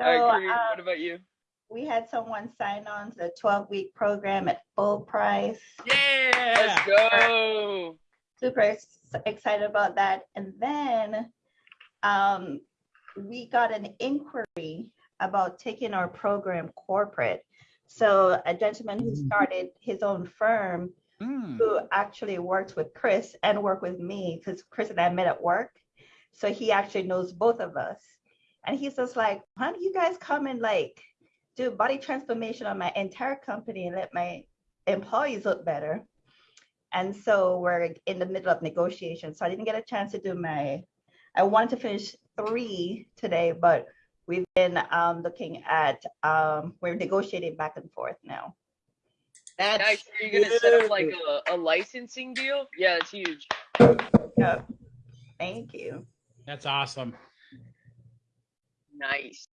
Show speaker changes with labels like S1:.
S1: So,
S2: I agree.
S1: um,
S2: what about you?
S1: we had someone sign on to the 12 week program at full price.
S3: Yeah.
S2: Let's go.
S1: Super excited about that. And then um, we got an inquiry about taking our program corporate. So a gentleman who
S3: Mm.
S1: started his own firm
S3: Mm.
S1: who actually works with Chris and worked with me because Chris and I met at work. So he actually knows both of us. And he's just like, why don't you guys come and like do body transformation on my entire company and let my employees look better? And so we're in the middle of negotiations. So I didn't get a chance to do my, I wanted to finish three today, but we've been um, looking at, um, we're negotiating back and forth now.
S3: That's
S2: Nice. Are you gonna set up like a, a licensing deal? Yeah, it's huge.
S1: Yep. Thank you.
S3: That's awesome.
S2: Nice.